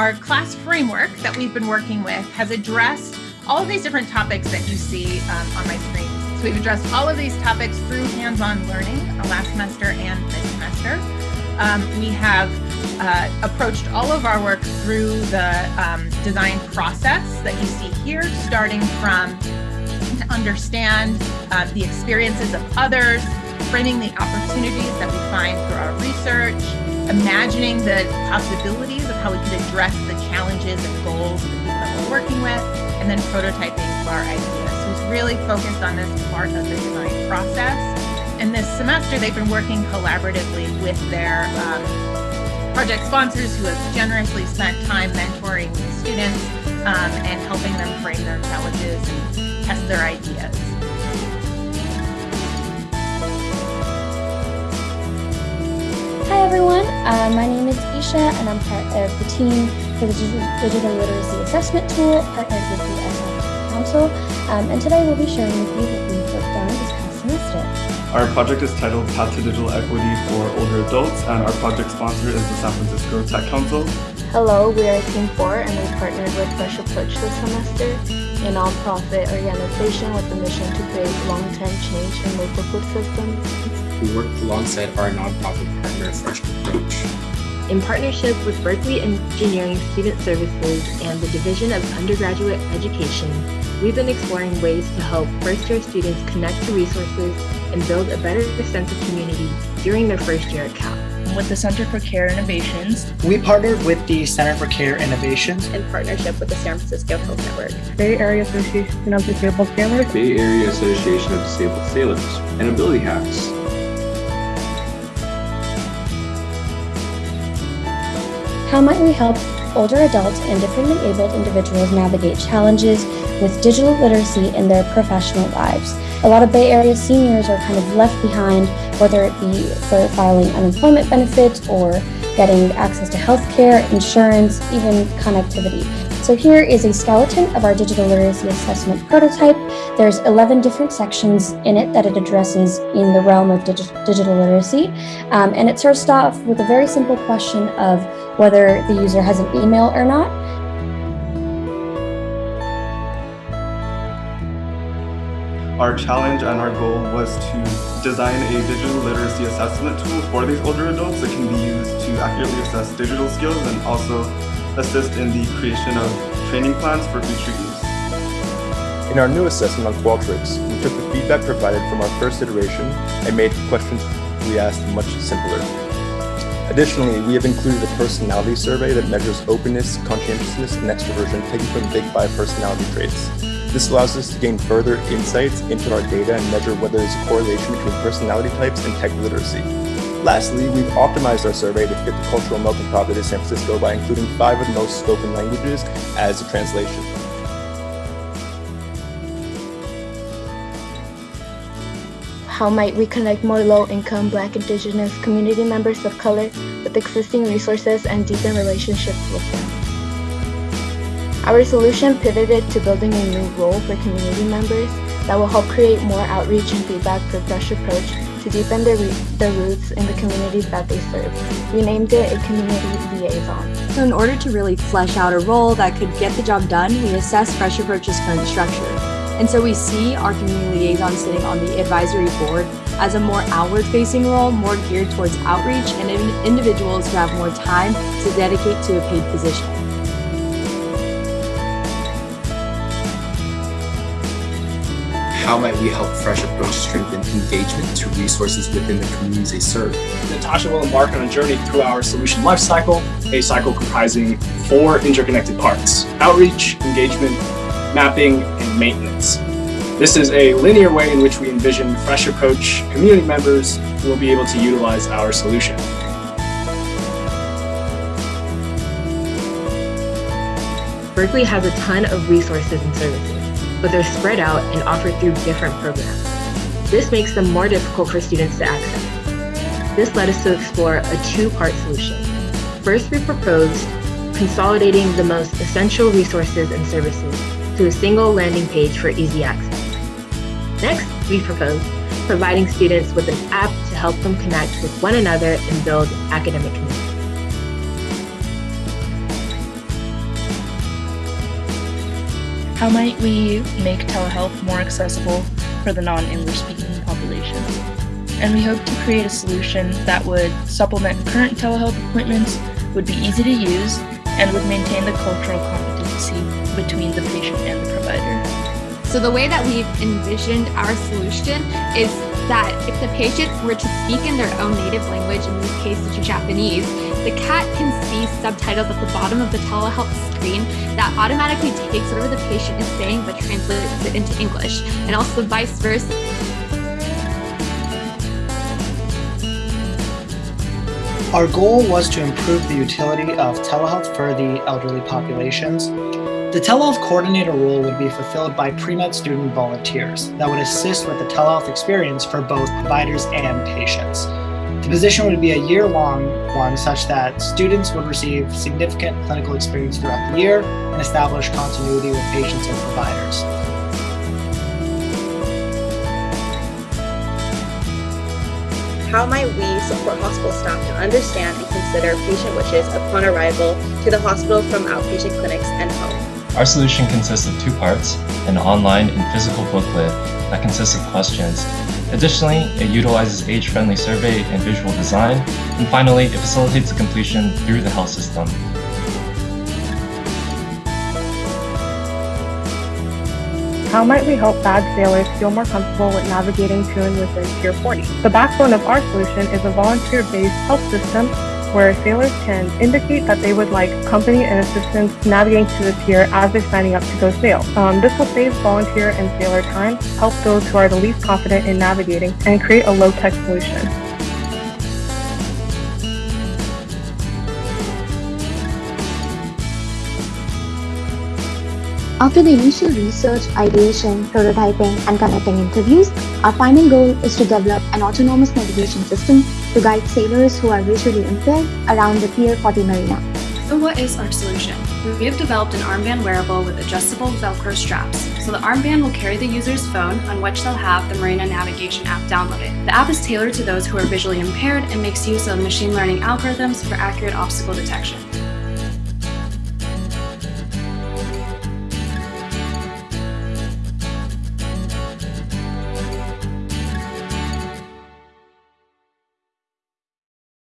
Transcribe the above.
our class framework that we've been working with has addressed all of these different topics that you see um, on my screen. So we've addressed all of these topics through hands-on learning uh, last semester and this semester. Um, we have uh, approached all of our work through the um, design process that you see here, starting from to understand uh, the experiences of others, framing the opportunities that we find through our research, imagining the possibilities of how we could address the challenges and goals of the people that we're working with, and then prototyping for our ideas. So it's really focused on this part of the design process. And this semester, they've been working collaboratively with their um, project sponsors who have generously spent time mentoring students um, and helping them frame their challenges and test their ideas. Uh, my name is Isha and I'm part of the team for the Digital Literacy Assessment Tool partnered with the SF Council. Um, and today we'll be sharing with you what we've worked on this past semester. Our project is titled Path to Digital Equity for Older Adults and our project sponsor is the San Francisco Tech Council. Hello, we are Team 4 and we partnered with Fresh Approach this semester, a nonprofit organization with the mission to create long-term change in local food systems we work alongside our nonprofit partner, Fresh Approach. In partnership with Berkeley Engineering Student Services and the Division of Undergraduate Education, we've been exploring ways to help first-year students connect to resources and build a better sense of community during their first year at Cal. With the Center for Care Innovations, we partnered with the Center for Care Innovations. In partnership with the San Francisco Health Network, Bay Area Association of Disabled Sailors, Bay Area Association of Disabled Sailors, and Ability Hacks. How might we help older adults and differently abled individuals navigate challenges with digital literacy in their professional lives? A lot of Bay Area seniors are kind of left behind, whether it be for filing unemployment benefits or getting access to healthcare, insurance, even connectivity. So here is a skeleton of our digital literacy assessment prototype. There's 11 different sections in it that it addresses in the realm of digi digital literacy. Um, and it starts off with a very simple question of whether the user has an email or not. Our challenge and our goal was to design a digital literacy assessment tool for these older adults that can be used to accurately assess digital skills and also assist in the creation of training plans for future use. In our new assessment on Qualtrics, we took the feedback provided from our first iteration and made the questions we asked much simpler. Additionally, we have included a personality survey that measures openness, conscientiousness, and extroversion taken from Big Five personality traits. This allows us to gain further insights into our data and measure whether there's a correlation between personality types and tech literacy. Lastly, we've optimized our survey to fit the cultural melting pot is San Francisco by including five of the most spoken languages as a translation. How might we connect more low-income Black Indigenous community members of color with existing resources and deepen relationships with them? Our solution pivoted to building a new role for community members that will help create more outreach and feedback for Fresh Approach to deepen their, their roots in the communities that they serve. We named it a community liaison. So in order to really flesh out a role that could get the job done, we assessed Fresh Approach's current structure. And so we see our community liaison sitting on the advisory board as a more outward-facing role, more geared towards outreach and individuals who have more time to dedicate to a paid position. How might we help Fresh Approach strengthen engagement to resources within the communities they serve? Natasha will embark on a journey through our solution lifecycle, a cycle comprising four interconnected parts, outreach, engagement, mapping, and maintenance. This is a linear way in which we envision Fresh Approach community members will be able to utilize our solution. Berkeley has a ton of resources and services but they're spread out and offered through different programs. This makes them more difficult for students to access. This led us to explore a two-part solution. First, we proposed consolidating the most essential resources and services to a single landing page for easy access. Next, we propose providing students with an app to help them connect with one another and build academic community. How might we make telehealth more accessible for the non-English speaking population? And we hope to create a solution that would supplement current telehealth appointments, would be easy to use, and would maintain the cultural competency between the patient and the provider. So the way that we've envisioned our solution is that if the patient were to speak in their own native language, in this case it's Japanese, the cat can see subtitles at the bottom of the telehealth screen that automatically takes whatever the patient is saying but translates it into English, and also vice versa. Our goal was to improve the utility of telehealth for the elderly populations. The telehealth coordinator role would be fulfilled by pre-med student volunteers that would assist with the telehealth experience for both providers and patients. The position would be a year-long one such that students would receive significant clinical experience throughout the year and establish continuity with patients and providers. How might we support hospital staff to understand and consider patient wishes upon arrival to the hospital from outpatient clinics and home? Our solution consists of two parts, an online and physical booklet that consists of questions. Additionally, it utilizes age-friendly survey and visual design, and finally, it facilitates the completion through the health system. How might we help bag sailors feel more comfortable with navigating to and within Pier 40? The backbone of our solution is a volunteer-based health system where sailors can indicate that they would like company and assistance navigating to the pier as they're signing up to go sail. Um, this will save volunteer and sailor time, help those who are the least confident in navigating, and create a low-tech solution. After the initial research, ideation, prototyping, and conducting interviews, our final goal is to develop an autonomous navigation system to guide sailors who are visually impaired around the Pier 40 Marina. So what is our solution? We have developed an armband wearable with adjustable Velcro straps. So the armband will carry the user's phone on which they'll have the Marina Navigation app downloaded. The app is tailored to those who are visually impaired and makes use of machine learning algorithms for accurate obstacle detection.